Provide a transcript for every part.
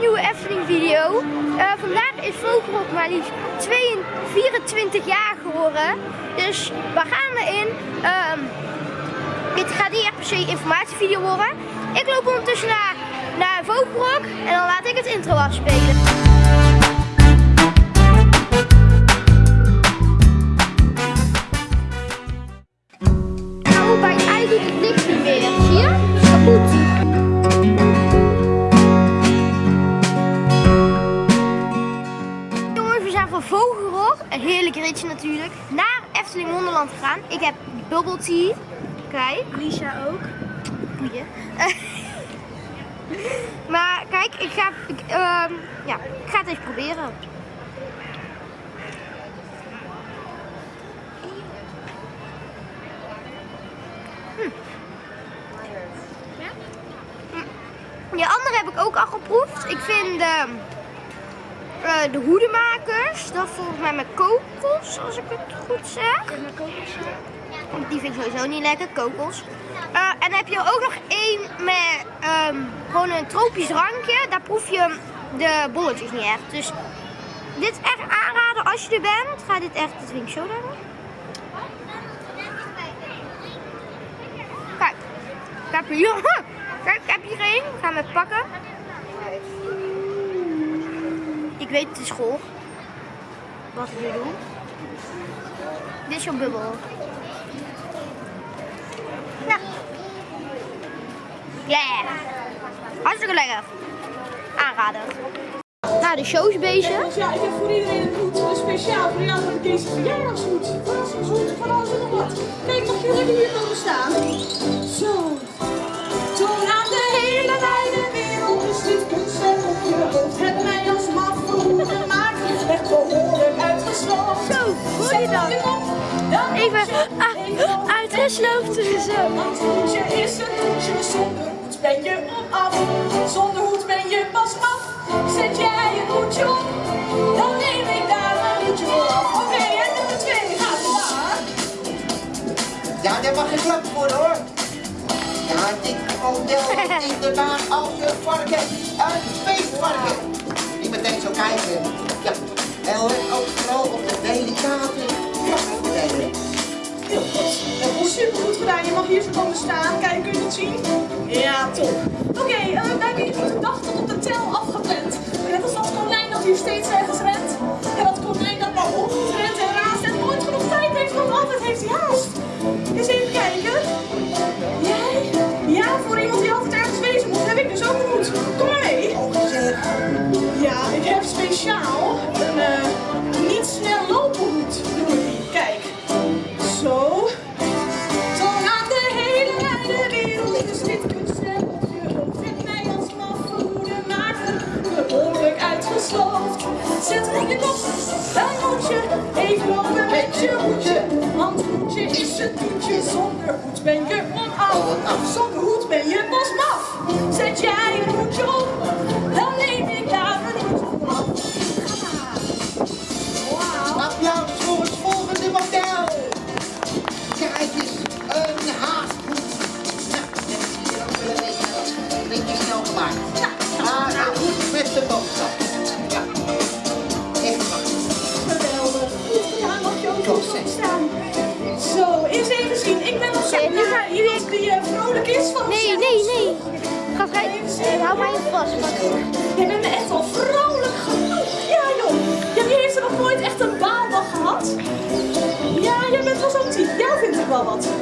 nieuwe Efteling video. Eh, vandaag is Vogelrok maar liefst 22, 24 jaar geworden. Dus we gaan erin. Ehm, dit gaat niet echt per se informatievideo worden. Ik loop ondertussen naar, naar Vogelrok en dan laat ik het intro afspelen. Nou, bij mij doet het niks meer. Zie je? Vogelrog, een heerlijk ritje natuurlijk, naar Efteling Wonderland gegaan. Ik heb bubble tea. Kijk. Lisa ook. Goeie. maar kijk, ik ga, ik, ehm, ja, ik ga het even proberen. Hm. Die andere heb ik ook al geproefd. Ik vind de, eh, de hoedemakers, dat volgens mij met kokos, als ik het goed zeg. Mijn kokos. Die vind ik sowieso niet lekker, kokos. Eh, en dan heb je ook nog één met ehm, gewoon een tropisch drankje. Daar proef je de bolletjes niet echt. Dus dit is echt aanraden als je er bent. Ga dit echt, dit vind ik zo lekker. Kijk, ik heb hier, kijk, ik heb hier één. Ik ga hem even pakken. Ik weet is goor. Wat we doen. Dit is jouw bubbel. Ja. Ja. Hartstikke lekker. Aanraden. Nou, de show is bezig. Ja, ik heb voor iedereen een hoed, dus speciaal voor jou ik deze verjaardagshoed. Vakantieshoed, van alles en nog wat. Kijk, mag je lekker hier komen staan? Zo. Dan Even moet je uitgesloten zo. Want hoedje is een hoedje, zonder hoed ben je onaf. Zonder hoed ben je pas af. Zet jij een hoedje op, dan neem ik daar een hoedje voor af. Oké, en nummer twee gaat daar. Ja, daar mag geklapt worden hoor. Ja, dit model is inderdaad als een varken, een feestvarken. Niet meteen zo kijken. Ja, en let ook vooral op de delicate krachtdelen. Heel goed. Goed, super goed gedaan. Je mag hier zo komen staan. Kijk, kun je het zien? Ja, top. Oké, eh, we hebben hier goed dag tot op de tel afgepland. Net als dat konijn dat hier steeds ergens rent. En dat konijn dat maar omhoog rent en raast en nooit genoeg tijd heeft, want altijd heeft hij haast. Eens even kijken. Jij? Ja, voor iemand die altijd ergens wezen moet, heb ik dus ook hoed. Kom maar mee. Zeg, Ja, ik heb speciaal zonder hoed ben je onaf.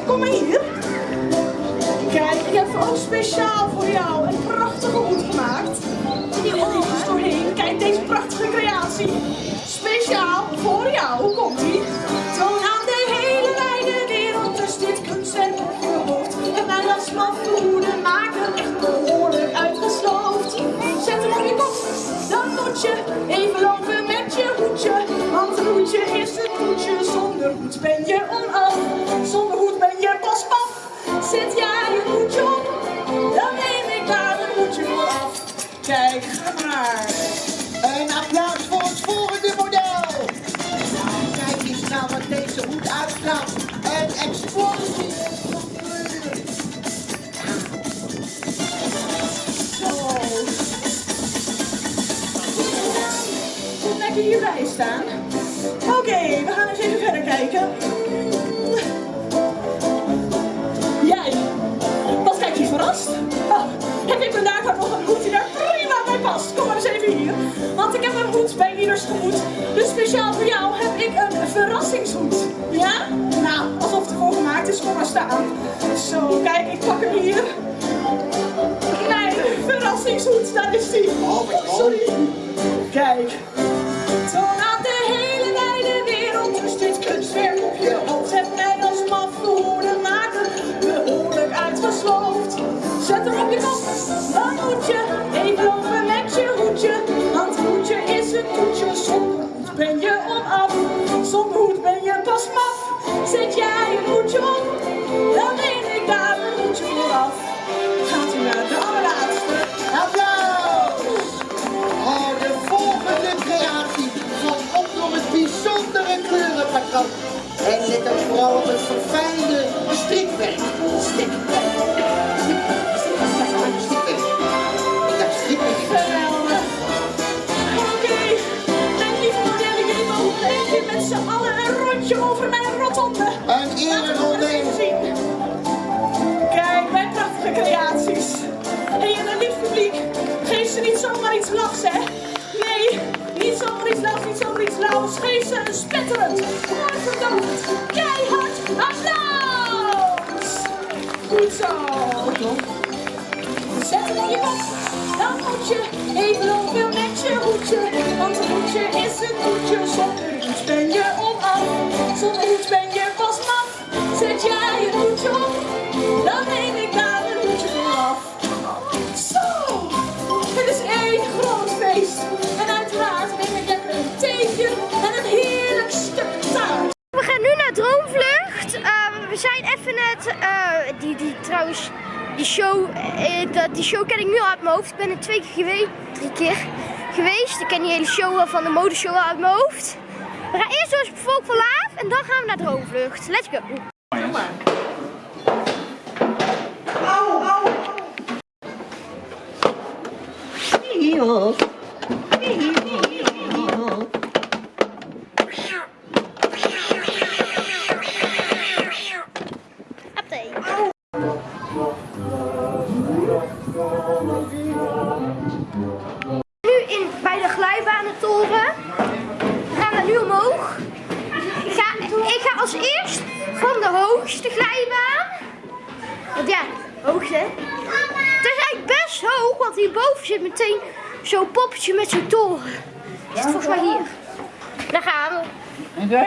Kom maar hier. Kijk, ik heb ook speciaal voor jou een prachtige hoed gemaakt. Die ogen doorheen. Kijk deze prachtige creatie. Speciaal voor jou. Komt ie. Toon aan de hele wijde wereld. Dus dit kunstwerk op je hoofd. En mijn als hem echt behoorlijk uitgesloofd. Zet hem op je kop. Dan moet je even lopen met je hoedje. Want een hoedje is een hoedje. Zonder hoed ben je Kijk, ga maar. Een applaus voor het volgende model. Kijk eens nou wat deze hoed uitstraalt. Een explosie. Zo. je hierbij staan. Oké, we gaan eens even verder kijken. Jij, wat kijk je verrast? Oh, heb ik vandaag ook nog een hoed die daar Kom maar eens even hier. Want ik heb een hoed bij ieders gemoed. Dus speciaal voor jou heb ik een verrassingshoed. Ja? Nou, alsof het ervoor gemaakt is, kom maar staan. Zo, kijk, ik pak hem hier. Mijn verrassingshoed, daar is die. Oh. Sorry. Kijk. Zet er op je kop, dan moet je even lopen met je hoedje. Want hoedje is een toetje, zonder hoed ben je onaf. Zonder hoed ben je pas maf. Zet jij een hoedje op, dan neem ik daar een hoedje vooraf. Gaat u naar de allerlaatste. Applaus! Voor de volgende creatie van op nog het bijzondere kleurenpatroon. En let ook vooral op het rondje over mijn rotonde. Een ereronde. Even zien. Kijk, mijn prachtige creaties. Hé, en een lief publiek, geef ze niet zomaar iets lachs, hè. Nee, niet zomaar iets lachs, niet zomaar iets lauws. Geef ze een spetterend, mooi verdacht, keihard applaus. Goed zo. Zet hem in je bak, dan moet je even lopen met je hoedje. Want een hoedje is een hoedje, zonder hoed ben je onaf. Zonder ben je pas maf. Zet jij een hoedje op, dan neem ik daar een hoedje vanaf. Zo, het is één groot feest. En uiteraard neem ik lekker een theetje en een heerlijk stuk taart. We gaan nu naar Droomvlucht. Eh, we zijn even net, eh, die, die trouwens, die show, eh, dat- die show ken ik nu al uit mijn hoofd. Ik ben er twee keer geweest, drie keer geweest. Ik ken die hele show van de modeshow uit mijn hoofd. We gaan eerst door het volk van en dan gaan we naar Droomvlucht. Let's go. Van de hoogste glijbaan. Want ja, hoogte. Het is eigenlijk best hoog, want hierboven zit meteen zo'n poppetje met zo'n toren. Zit volgens mij hier. Daar gaan we. Oké.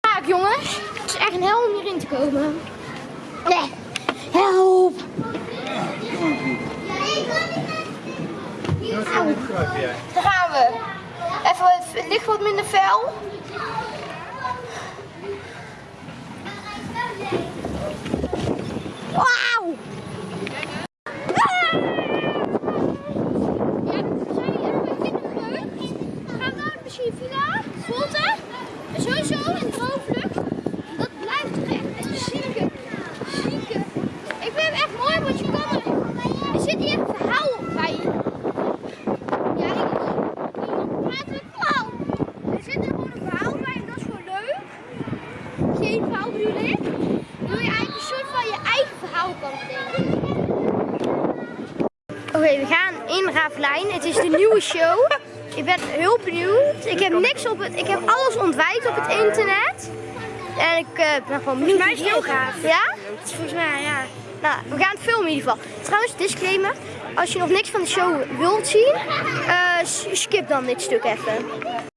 Vaak jongens. Het is echt een hel om hierin te komen. Nee. Help. Daar gaan we. Even, het ligt wat minder fel. Wauw. Ja, we zijn hier even in de vlucht. Gaan we naar misschien Villa, Volte, sowieso een droomvlucht. Dat blijft toch echt een zieke, zieke. Ik vind het echt mooi, want je kan er, er zit hier een verhaal bij. Ja, ik praat met klauw. Er zit er gewoon een verhaal bij en dat is gewoon leuk. Geen verhaal bedoel ik. Wil je eigenlijk een soort van je Oké, we gaan in Ravelijn. Het is de nieuwe show. Ik ben heel benieuwd. Ik heb niks op het. Ik heb alles ontwijd op het internet. En ik eh, ben gewoon benieuwd. mij is het heel gaaf. Ja? Volgens mij, ja. Nou, we gaan het filmen in ieder geval. Trouwens, disclaimer. Als je nog niks van de show wilt zien, eh, skip dan dit stuk even.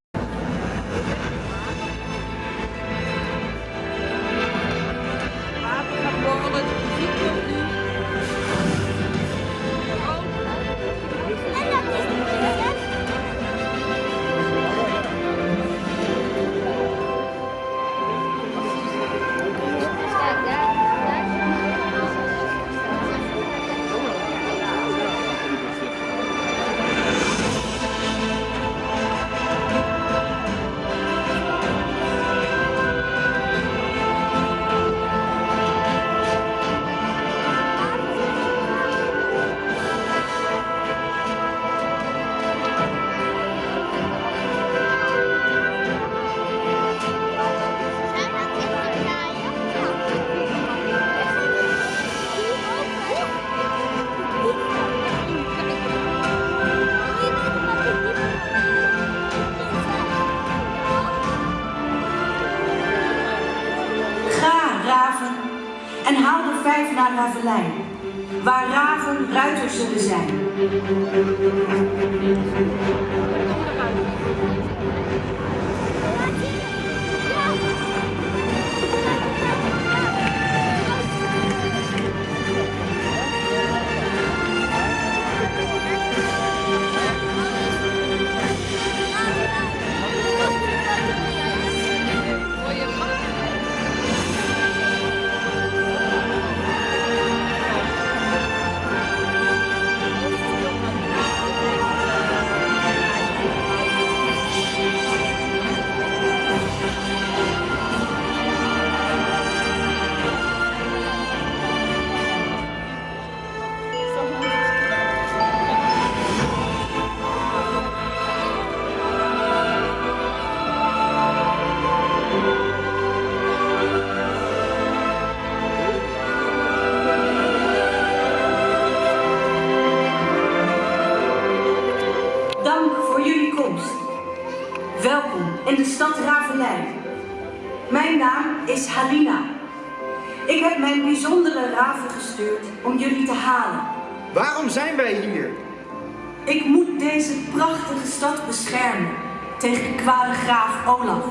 Olaf.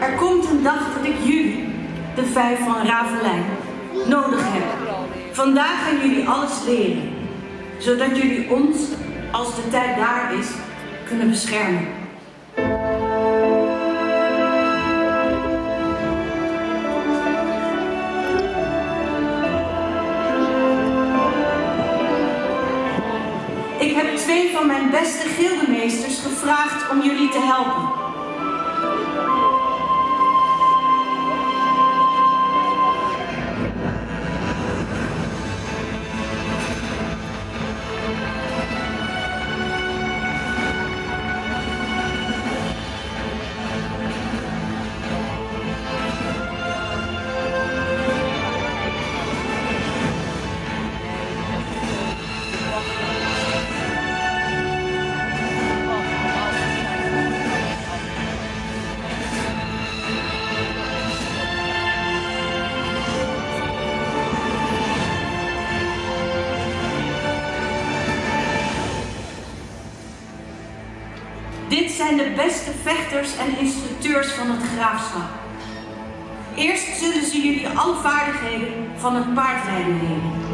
Er komt een dag dat ik jullie, de vijf van Ravelijn, nodig heb. Vandaag gaan jullie alles leren, zodat jullie ons, als de tijd daar is, kunnen beschermen. Ik heb twee van mijn beste gevraagd om jullie te zijn de beste vechters en instructeurs van het graafschap. Eerst zullen ze jullie alle vaardigheden van het paardrijden leren.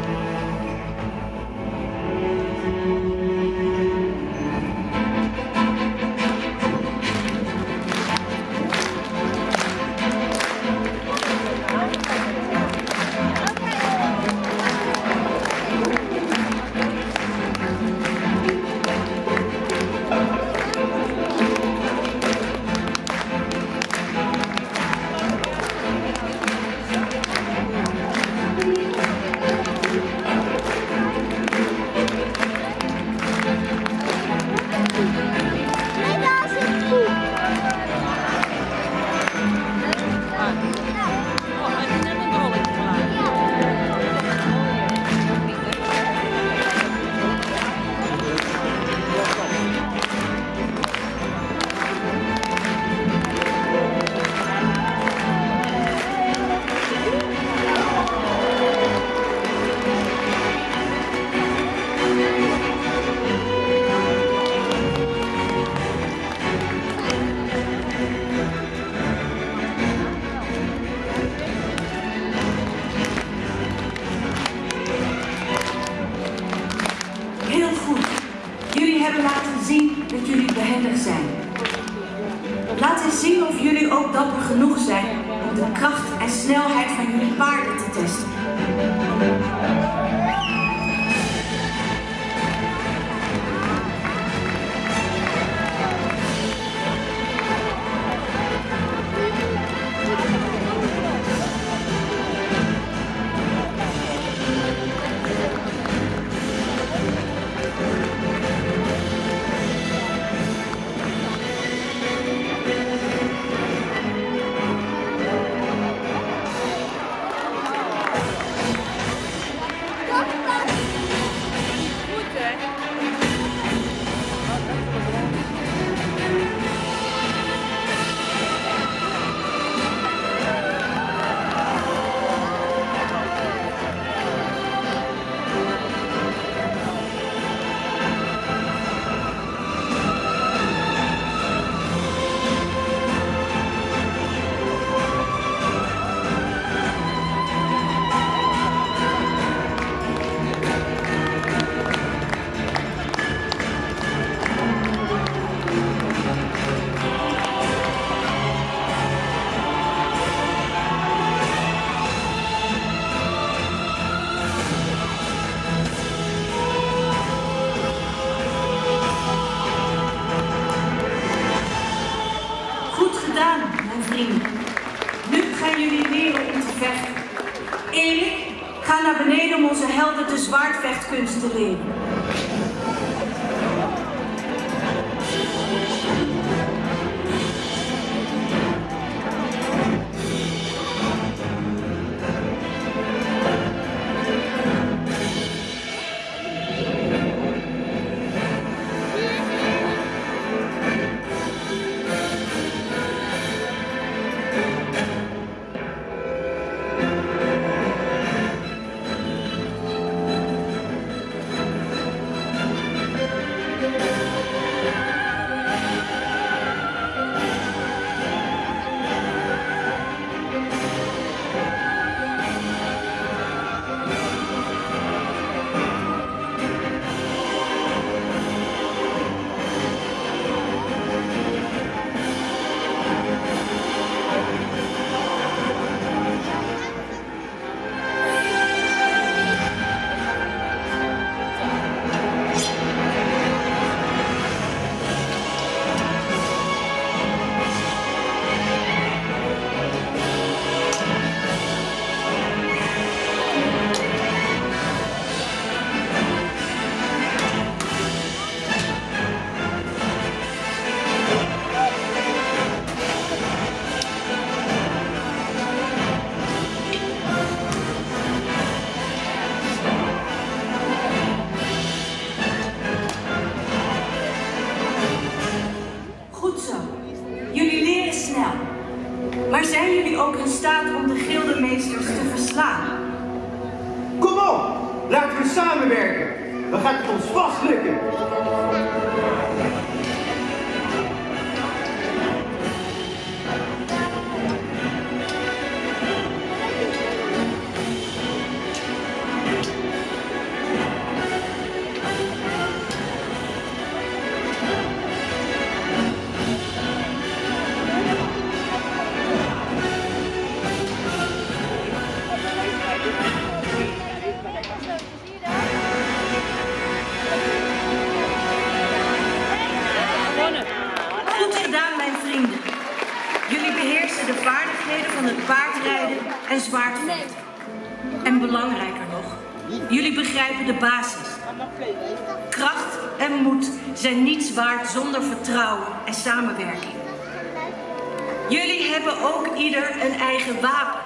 Ieder een eigen wapen.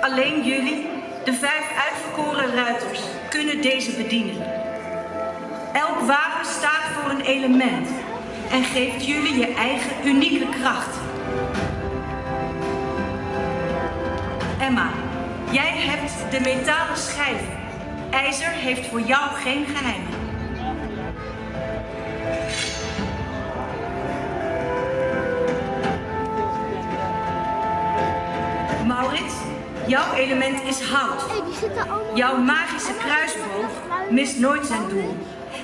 Alleen jullie, de vijf uitverkoren ruiters, kunnen deze bedienen. Elk wapen staat voor een element en geeft jullie je eigen unieke kracht. Emma, jij hebt de metalen schijf. IJzer heeft voor jou geen geheimen. Jouw element is hout. Jouw magische kruisboog mist nooit zijn doel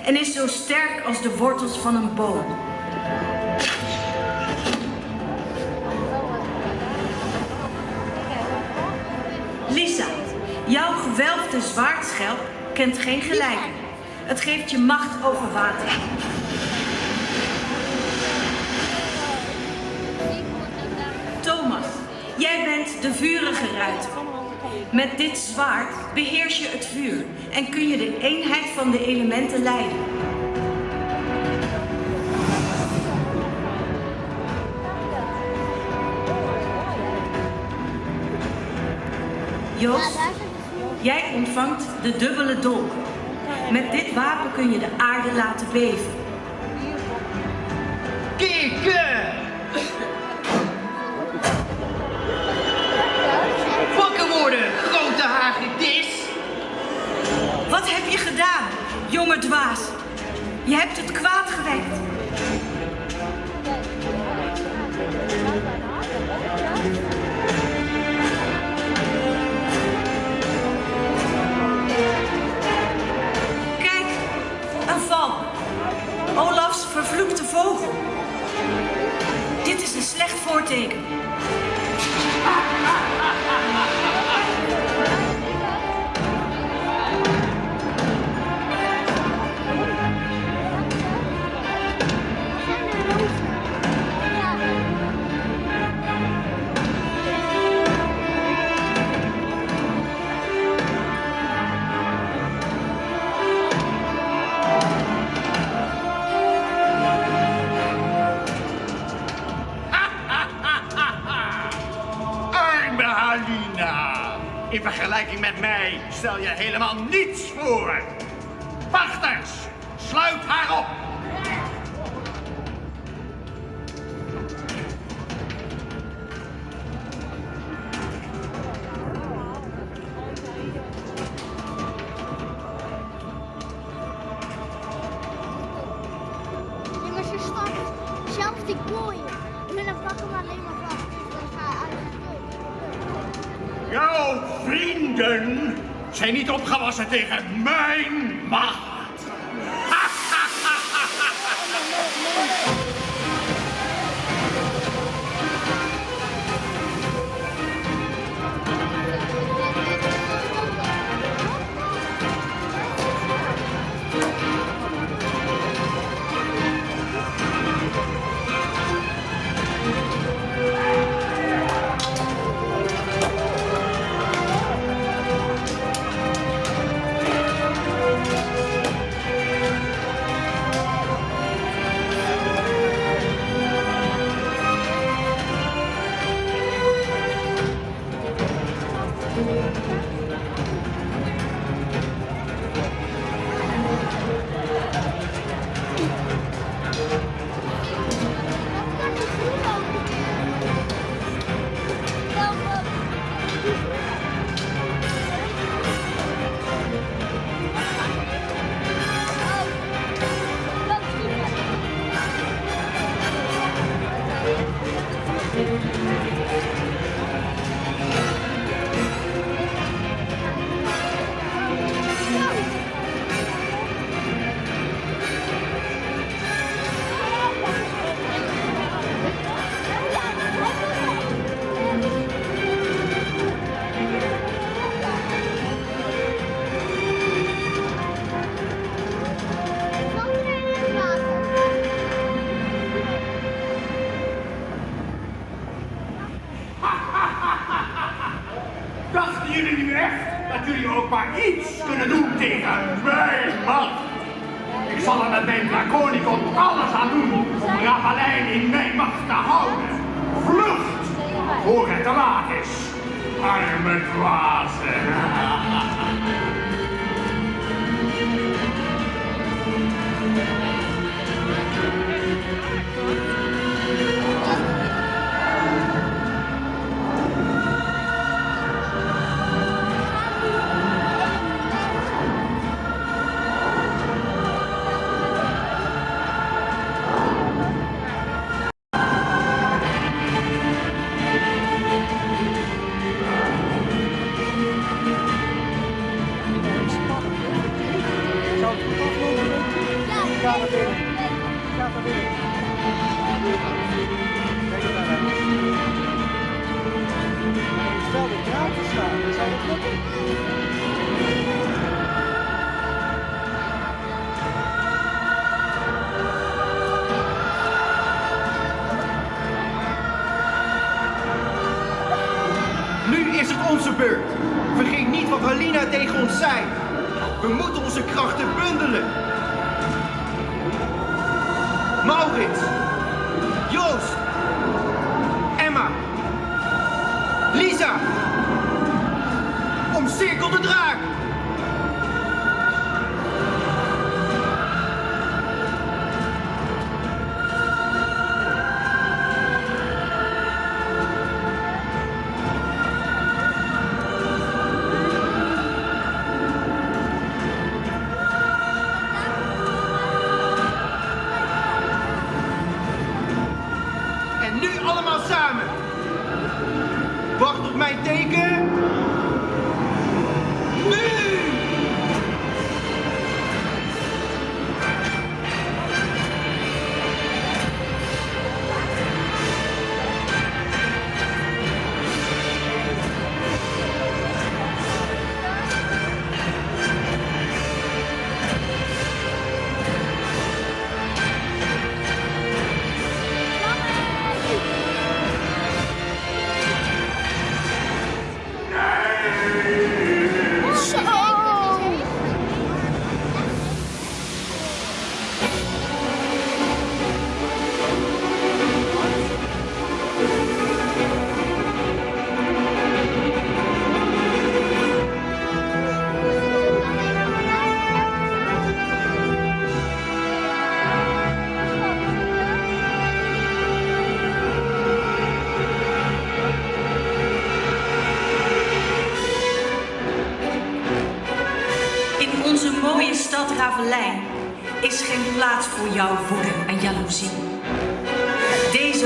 en is zo sterk als de wortels van een boom. Lisa, jouw gewelfde zwaardschelp kent geen gelijke. Het geeft je macht over water. De vurige ruiter. Met dit zwaard beheers je het vuur en kun je de eenheid van de elementen leiden. Joost, jij ontvangt de dubbele dolk. Met dit wapen kun je de aarde laten beven. Kikken! Wat heb je gedaan, jonge dwaas? Je hebt het kwaad gewekt. Kijk, een val. Olafs vervloekte vogel. Dit is een slecht voorteken. Vergelijking met mij stel je helemaal niets voor. Niet opgewassen jullie nu echt dat jullie ook maar iets kunnen doen tegen mijn macht? Ik zal er met mijn Draconicon alles aan doen om Ravalijn in mijn macht te houden. Vlucht, voor het te laat is. Arme dwazen. Nu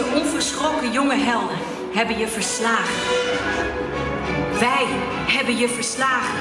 Onverschrokken jonge helden hebben je verslagen. Wij hebben je verslagen.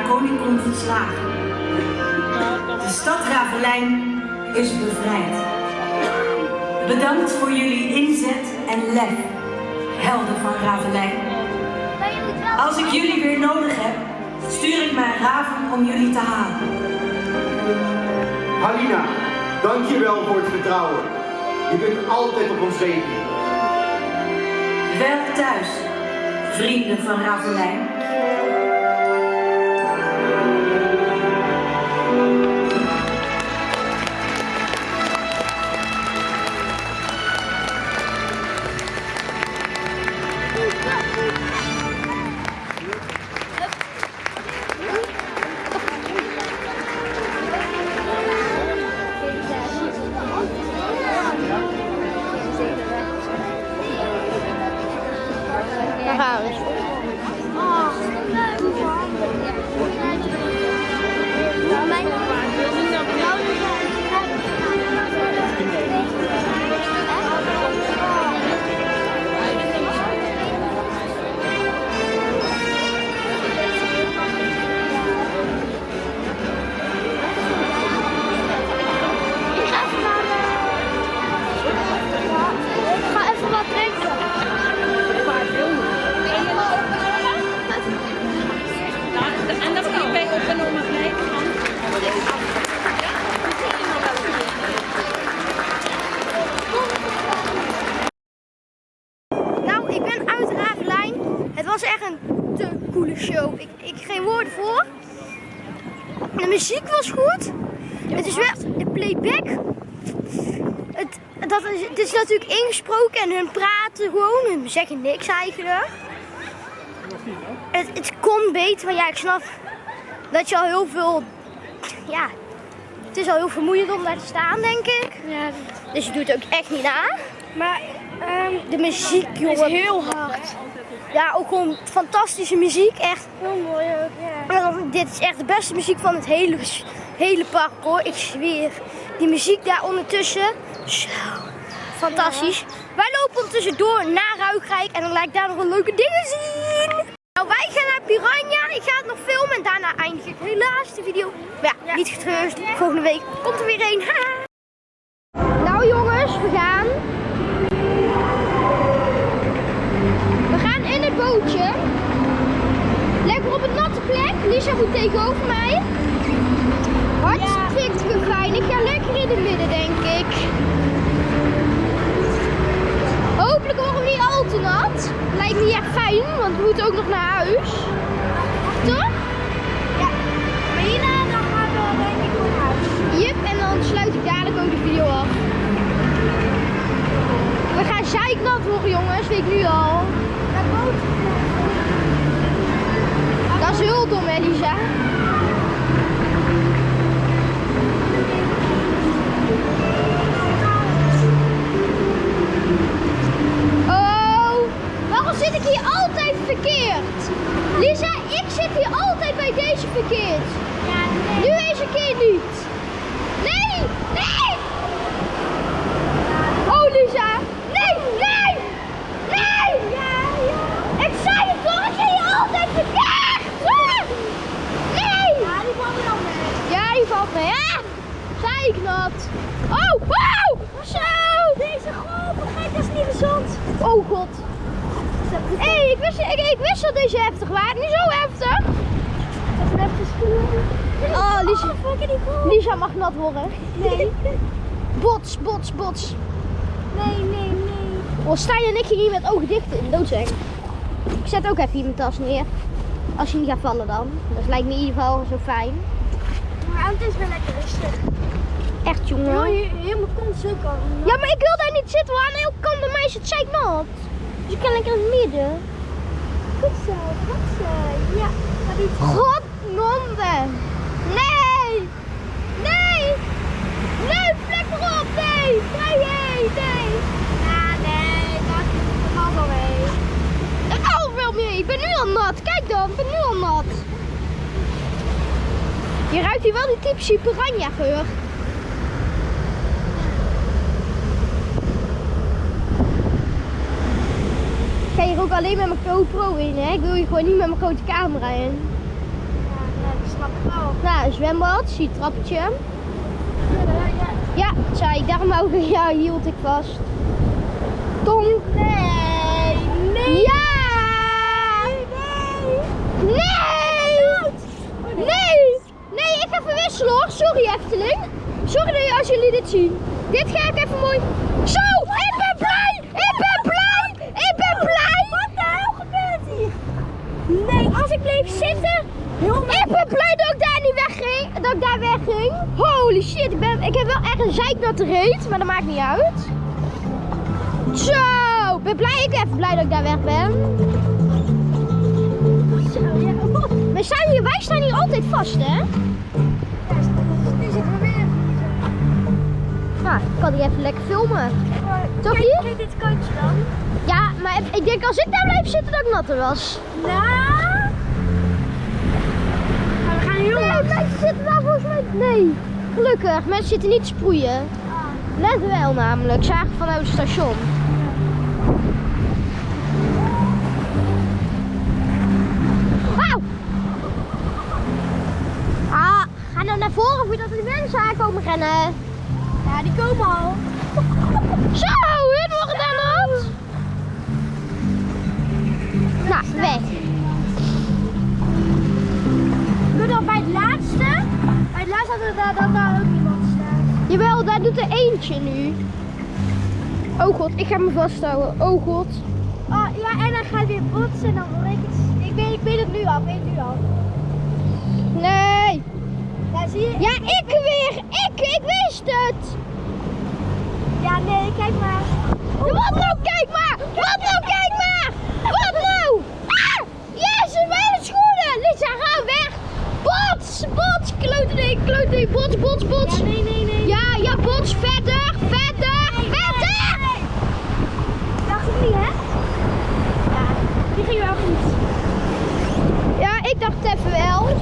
En zijn draconicon verslagen. De stad Ravelijn is bevrijd. Bedankt voor jullie inzet en lef, helden van Ravelijn. Als ik jullie weer nodig heb, stuur ik mijn raven om jullie te halen. Halina, dankjewel voor het vertrouwen. Je bent altijd op ons rekenen. Wel thuis, vrienden van Ravelijn. Muziek was goed. Het is wel de playback. Het, dat is, het is natuurlijk ingesproken en hun praten gewoon. Hun zeggen niks eigenlijk. Het, het kon beter, maar ja, ik snap dat je al heel veel. Ja, het is al heel vermoeiend om daar te staan, denk ik. Ja, Dus je doet het ook echt niet na. Maar de muziek, jongen. is heel hard. Ja, ook gewoon fantastische muziek. Echt. Heel mooi ook, ja. En Dit is echt de beste muziek van het hele, hele park hoor. Ik zweer. Die muziek daar ondertussen. Zo. Fantastisch. Wij lopen ondertussen door naar Ruigrijk. En dan laat ik daar nog een leuke dingen zien. Nou, wij gaan naar Piranha. Ik ga het nog filmen. En daarna eindig ik helaas de video. Maar ja, niet getreurd. Volgende week komt er weer een. Nou jongens, we gaan. Lekker op een natte plek. Lisa goed tegenover mij. Hartstikke fijn. Ik ga lekker in het midden, denk ik. Hopelijk worden we niet al te nat. Lijkt niet echt fijn, want we moeten ook nog naar huis. Toch? Ja. Maar dan gaan we denk ik naar huis. Jep, en dan sluit ik dadelijk ook de video af. We gaan zeiknat worden, jongens. Weet ik nu al. Dat is heel dom, Lisa. Oh, waarom zit ik hier altijd verkeerd? Lisa, ik zit hier altijd bij deze verkeerd. Nu nee. Nu deze keer niet. Nee, nee! Oh, wow! Zo! Deze golf, kijk, dat is niet gezond. Oh god. Hé, hey, ik, wist, ik, ik wist dat deze heftig waren. Niet zo heftig. Ik heb oh, oh, Lisa. Lisa mag nat worden. Nee. bots, bots, bots. Nee, nee, nee. Oh, Stijn en ik gingen hier met ogen dicht in dood zijn. Ik zet ook even hier mijn tas neer. Als je niet gaat vallen dan. Dat lijkt me in ieder geval zo fijn. Maar auto is wel lekker rustig. Echt jongen. Joh, je helemaal kont zo kan. Ja, maar ik wil daar niet zitten, want aan de hele kant bij mij is het zeiknat. Dus ik kan lekker in het midden. Goed zo, goed zo. Ja, ga niet. Godnonde. Nee. Nee. Nee, vlek erop. Nee. Nee, nee, nee. Ja, nee, dat dat valt wel mee. Ik hou veel meer. Ik ben nu al nat. Kijk dan, ik ben nu al nat. Je ruikt hier wel die typische piranha geur. Ook alleen met mijn GoPro in, hè. Ik wil hier gewoon niet met mijn grote camera in. Ja, nee, dat snap ik wel. Nou, zwembad, zie trappetje. Ja, ja. Zei ik, daarom ook, ja, hield ik vast. Tonk. Nee, nee. Ja! Nee! Nee! Nee, ik ga verwisselen hoor. Sorry Efteling. Sorry dat als jullie dit zien. Dit ga ik even mooi... Zo! Ik ben blij! Ik ben blij! Ik ben blij! Wat de hel gebeurt hier? Nee, als ik bleef zitten. Ik ben blij dat ik daar niet wegging. Dat ik daar wegging. Holy shit, ik, ben, ik heb wel echt een zeiknatte reet, maar dat maakt niet uit. Zo! Ik ben blij, ik ben even blij dat ik daar weg ben. Zo, ja. Oh, Wij staan hier, wij staan hier altijd vast, hè? ja, nu zitten we weer. Nou, ik kan die even lekker filmen. Toch hier? kijk dit kantje dan. Ja, maar ik denk als ik daar blijf zitten dat ik natter was. Nou. Nee, mensen zitten daar volgens mij... Nee, gelukkig. Mensen zitten niet te sproeien. Net wel namelijk, zagen vanuit het station. Auw! Ah, ga nou naar voren voordat die mensen aankomen rennen. Ja, die komen al. Zo, hun worden daar nat. Nou, weg. Dan bij het laatste. Bij het laatste hadden we daar, dan daar ook iemand staan. Jawel, daar doet er eentje nu. Oh god, ik ga me vasthouden. Oh god. Oh ja, en dan gaat weer botsen en dan weet ik het. Ik weet, ik weet het nu al, ik weet het nu al. Nee. Ja, zie je? Ja, ik weer. Ik, ik wist het. Ja, nee, kijk maar. Wat nou, kijk maar. Wat nou, kijk maar. Wat nou. Ah, jezus, mijn schoenen. Lisa, ga weg. Bots, bots. Klote ding. Bots, bots, bots. Ja, nee, nee, nee. Ja, ja, bots. Verder, verder, verder. Dacht ik niet, hè? Ja, die ging wel goed. Ja, ik dacht even wel.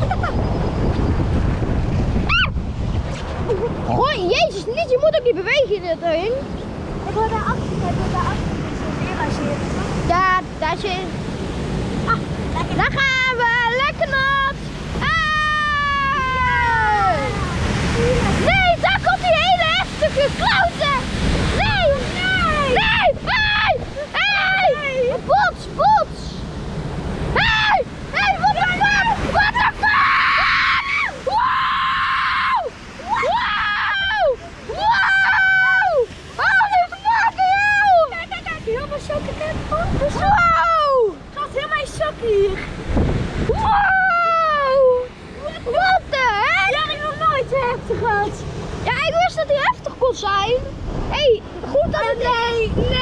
Ah! Goh, jezus, niet, je moet ook niet bewegen in het ding. Ik wil daar achter, ik wil daar achter. Ja, daar zit. Ah. Daar gaan we, lekker nat. Ah! Nee, daar komt die hele heftige klote. Nee, nee, nee, hey, hey, bots, bots. Hey, hey, what the fuck, what the fuck. Wow, wow, wow. Holy fucking hell. Kijk, kijk, kijk, helemaal. Kijk, oh, Wow. het gaat helemaal in sok hier. Wow! Wat de heck? Ja, heftig gehad. Ja, ik wist dat hij heftig kon zijn. Hé, hey, goed dat het... Nee, nee.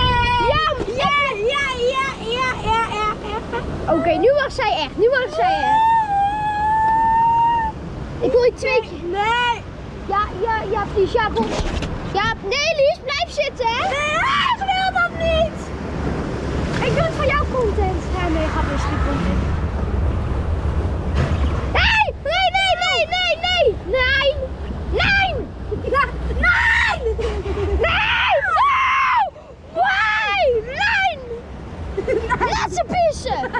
Ja, Ja, ja, ja, ja, ja, ja. Oké, nu mag zij echt. Nu mag zij echt. Ik wil je twee keer... Nee. Ja, ja, ja, please, ja, kom. Ja, nee, Lies, blijf zitten, hè? Nee, ik wil dat niet. Ik doe het voor jouw content. Ja, nee, gaat misschien content. Nee, nee, nee, nee, nee, nee. Nee. Nee. Nee. Nee. Nee. Laat ze pissen.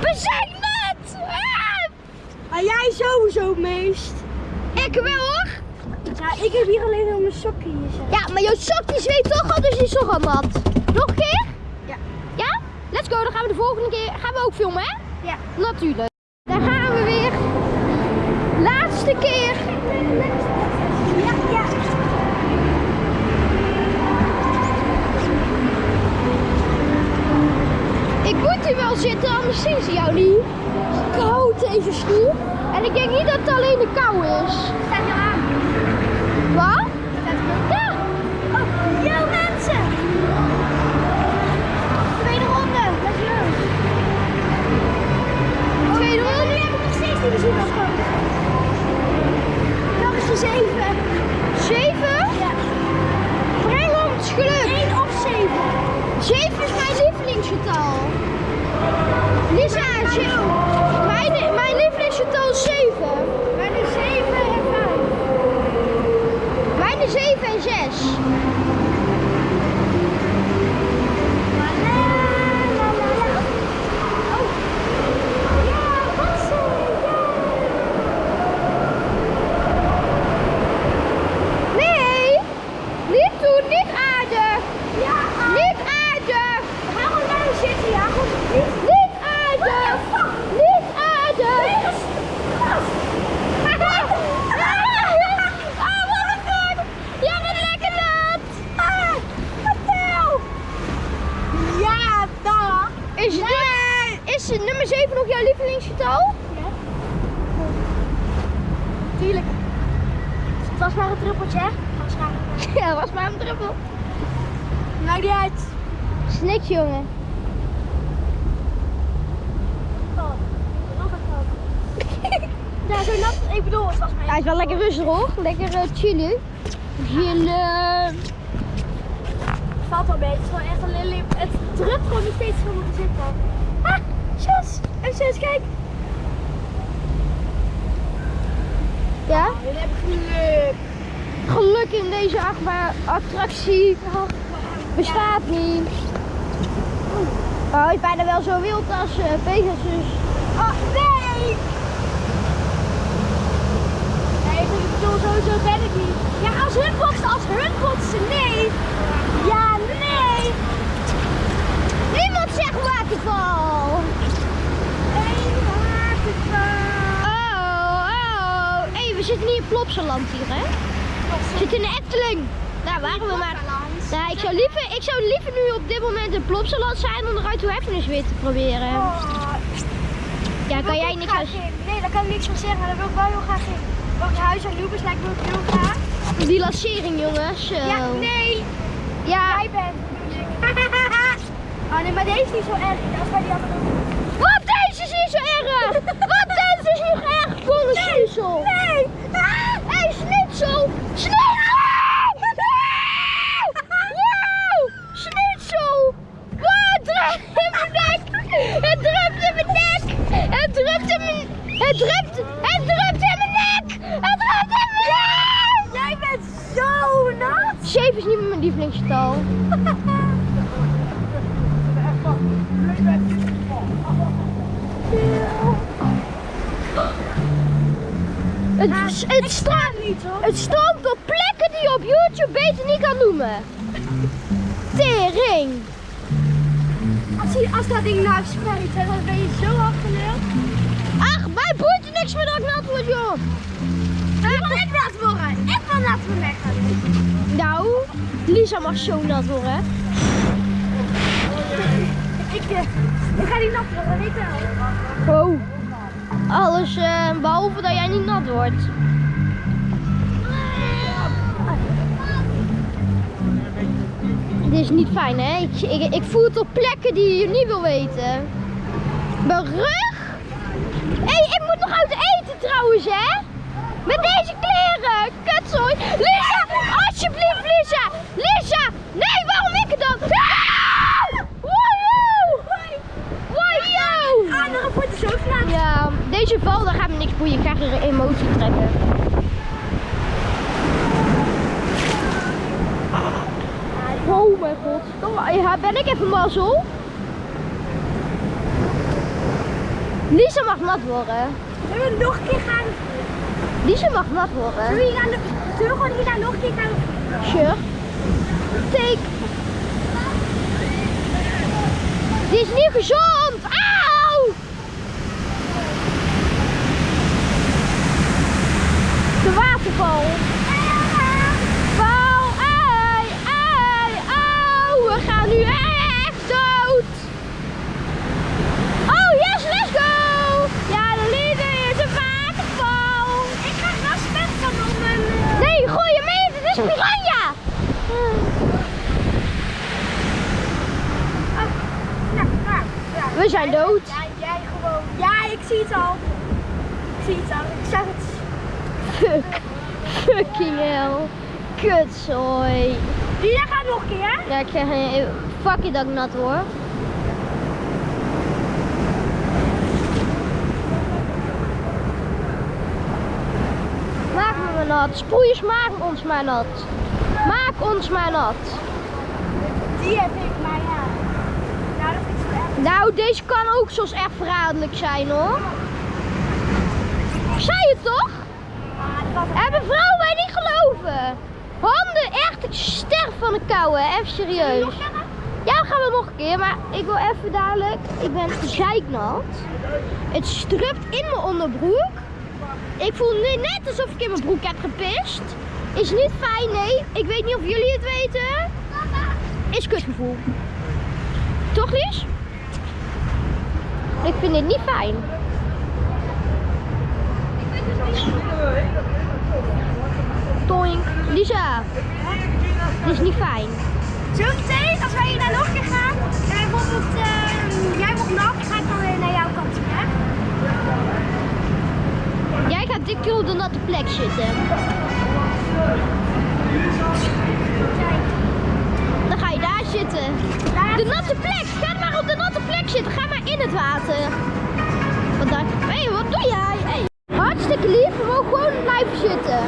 Bezig net. Ah. Maar jij sowieso meest. Ik wel hoor. Ja, ik heb hier alleen nog mijn sokken hier. Zeg. Ja, maar jouw sokjes weet toch al, dus die is toch al nat. Nog een keer? Ja. Ja? Let's go, dan gaan we de volgende keer, gaan we ook filmen hè? Ja. Natuurlijk. Hebben geluk. In deze attractie bestaat niet. Oh, is bijna wel zo wild als eh, Pegasus. Oh, nee. Nee, ik bedoel, sowieso ben ik. Ja, als hun botsen, als hun botsen, nee. Ja, nee. Niemand zegt waterval. Eén waterval. Oh, oh. Hé, hey, we zitten niet in Plopsaland hier, hè? We zitten in de Efteling. Daar waren we maar. Nou, ik zou, liever, ik zou liever nu op dit moment in Plopsaland zijn om de Ruit to Happiness weer te proberen. Oh, Ja, kan jij niks in. Nee, daar kan ik niks van zeggen, maar daar wil ik wel heel graag in. Welk huis aan Lubus lijkt me ook heel graag. Die lancering, jongens. Zo. Ja, nee. Ja. Jij bent, bedoel ik. Oh nee, maar deze is niet zo erg als bij die andere. Wat? Deze is niet zo erg! Wat? Deze is niet erg! Kom een schnitzel! Nee! Hé, hey, schnitzel! Schnitzel! Het drupt in mijn nek! Het drupt in mijn nek! Het drupt in mijn... Het drupt... Drupt in mijn nek! Het drupt in mijn nek! Jij bent zo nat! 7 is niet meer mijn lievelingsgetal. Het, het, staat, niet hoor. het stroomt op plekken die je op YouTube beter niet kan noemen. Tering. Als, die, als dat ding nou hè, dan ben je zo afgeleerd. Ach, mij boeit er niks meer dat ik nat word, joh. Ik wil ik nat worden. Ik wil nat worden. Nou, Lisa mag zo nat worden. Ik, eh, ik ga die nat worden, weet wel. Oh. Alles eh, behalve dat jij niet nat wordt. Dit is niet fijn, hè? Ik, ik, voel het op plekken die je niet wil weten. Mijn rug? Hé, hey, ik moet nog uit eten trouwens, hè? Met deze kleren. Kutzooi. Lisa, alsjeblieft, Lisa. Lisa. Nee, waarom ik het dan? Ah! Wow. Wow. Ah, de rapport is zo nat. Ja, deze val, daar gaat me niks boeien. Ik ga er emotie trekken. Oh mijn god. Ja, ben ik even mazzel? Lisa mag nat worden. Zullen we nog een keer gaan? Lisa mag nat Zullen worden. we, hier aan de, zullen we gewoon hierna nog een keer gaan? Sure. Take. Dit is niet gezond! Waterval. Val, ei, ei, au! We gaan nu echt dood! Oh, yes, let's go! Ja, de leader is een waterval! Ik ga wel spitten om een... Nee, gooi je mee, dit is piranha! Ja, ja. We zijn dood. Ja, jij gewoon. Ja, ik zie het al. Ik zie het al. Ik zag het. Fuck. Fucking hell. Kutzooi. Gaat nog een keer. Ja, ik zeg geen... Fuck it dat ik nat hoor. Maak me maar nat. Sproeiers, maak ons maar nat. Maak ons maar nat. Die heb ik, maar ja. Nou, dat is wel echt. Nou, deze kan ook soms echt verraderlijk zijn hoor. Zei het toch? Ah, dat was Hebben vrouwen niet? Handen echt sterk van de kou, hè? Even serieus. Ja, gaan we nog een keer, maar ik wil even dadelijk. Ik ben zeiknat. Het strupt in mijn onderbroek. Ik voel nu net alsof ik in mijn broek heb gepist. Is niet fijn, nee. Ik weet niet of jullie het weten. Is kutgevoel. Toch, Lies? Ik vind dit niet fijn. Toink. Lisa. Dit is niet fijn. Zometeen, als wij hier naar nog een keer gaan, en bijvoorbeeld eh, jij wordt nat, ga ik dan weer naar jouw kant hè? Jij gaat dit keer op de natte plek zitten. Dan ga je daar zitten. De natte plek. Ga maar op de natte plek zitten. Ga maar in het water. Wat dan? Hé, wat doe jij? Hey. Hartstikke lief. We mogen gewoon blijven zitten.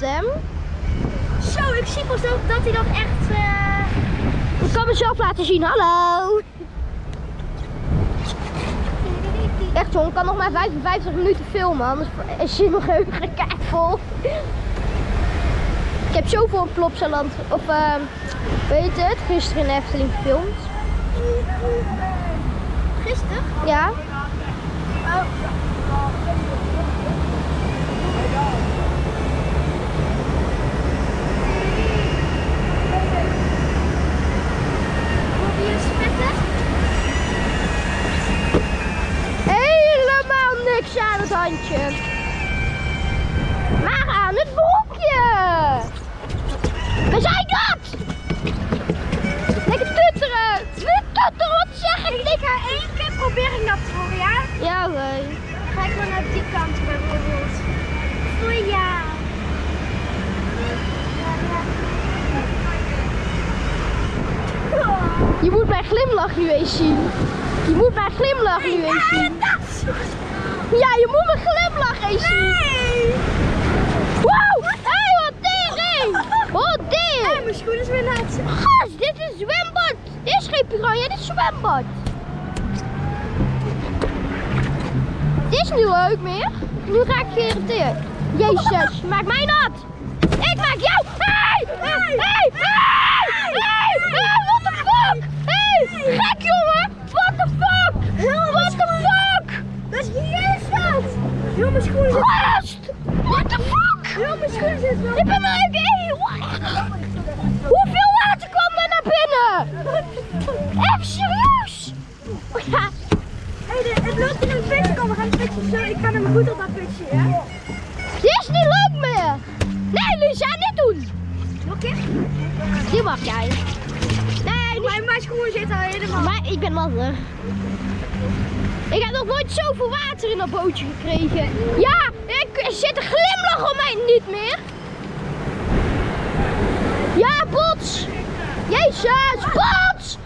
Hè. Zo, ik zie pas ook dat hij dat echt... eh, Ik kan mezelf laten zien, hallo. Echt hoor, ik kan nog maar 55 minuten filmen, anders is nog geheugen vol. Ik heb zoveel op Plopsaland, of uh, weet het, gisteren in de Efteling gefilmd. Gisteren? Ja, Oh. niks aan het handje. Maar aan het boekje? We zijn dat. Lekker tutteren. We tutteren, wat zeg ik? Ik ga één keer proberen dat voor, ja? Ja, hoor. Ga ik maar naar die kant bijvoorbeeld. Ja. Je moet mijn glimlach nu eens zien. Je moet mijn glimlach nu eens zien. Ja, je moet mijn glimlach eens zien. Wow! Hé, hey, wat tering! Wat ding! Mijn schoen is weer nat. Gast, dit is zwembad. Dit is geen piranha, dit is zwembad. Dit is niet leuk meer. Nu ga ik geïrriteerd. Jezus, maak mij nat. Ik maak jou. Hey! Hey! Hey! Hey! Hey! Hey! What the fuck? Hey! Gek jongen! What the fuck? What the fuck? Dat is Jezus! Heel mijn schoen. Gast! What the fuck? Heel mijn schoen zit wel... Ik ben even in. Hoeveel water kwam er naar binnen? Even serieus? Ja. Hey, het loopt in een putje. Kom, we gaan putje zo. Ik ga naar mijn voet op dat putje, ja? Dit is niet leuk meer. Nee, Lisa, niet doen. Oké. Die mag jij. Nee, niet. Mijn, mijn schoen zit al helemaal... Maar ik ben lastig. Ik heb nog nooit zoveel water in dat bootje gekregen. Ja, ik er zit een glimlach op mij niet meer. Ja, bots. Jezus, bots.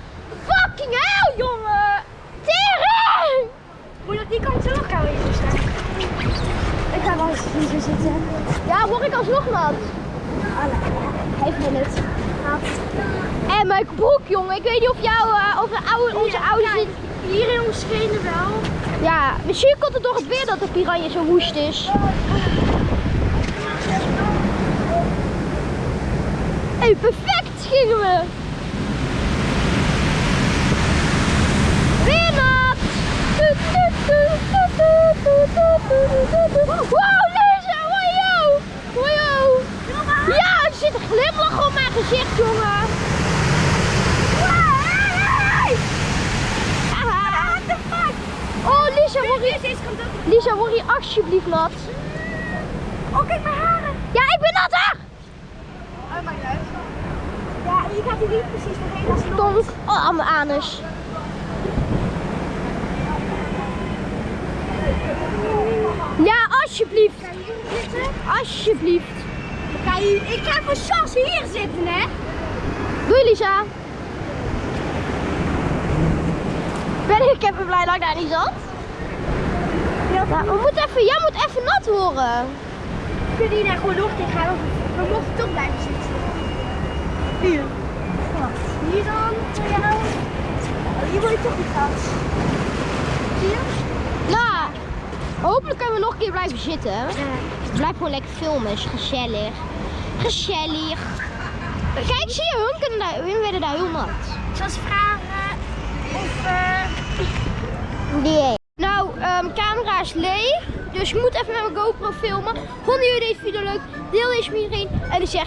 Fucking hell, jongen. Tering. Moet dat die kant zo nog gaan weer staan? Ik ga wel eens hier zo zitten. Ja, word ik alsnog nat. Heeft me het. En mijn broek, jongen. Ik weet niet of, jou, eh, of de oude, onze oude zit. Hier in schenen wel. Ja, misschien komt het door het weer dat de piranje zo woest is. Hé, hey, perfect gingen we! Weer wat! Wow, deze! Wow! Wow! Ja, er zit een glimlach op mijn gezicht, jongen! Oh, Lisa, word je. Lisa, word je alsjeblieft nat? Oh, kijk mijn haren. Ja, ik ben natter! Oh, mijn. Ja, je gaat hier niet precies doorheen als het Tonk. Oh, aan mijn anus. Ja, alsjeblieft. zitten. Alsjeblieft. Je, ik ga voor Chas hier zitten, hè? Doei, Lisa. Ben ik even blij dat ik daar niet zat. Ja, we moeten even, jij moet even nat worden. Kunnen hier daar gewoon nog tegen gaan? We mochten toch blijven zitten. Hier. Hier dan. Voor jou. Oh, hier word je toch niet gehad. Hier? Nou, hopelijk kunnen we nog een keer blijven zitten. Blijf gewoon lekker filmen, is gezellig. Gezellig. Kijk, zie je, hun, kunnen daar, hun werden daar heel nat. Ik zal ze vragen of... eh, Nou, ehm camera is leeg. Dus ik moet even met mijn GoPro filmen. Vonden jullie deze video leuk? Deel deze met iedereen. En ik zeg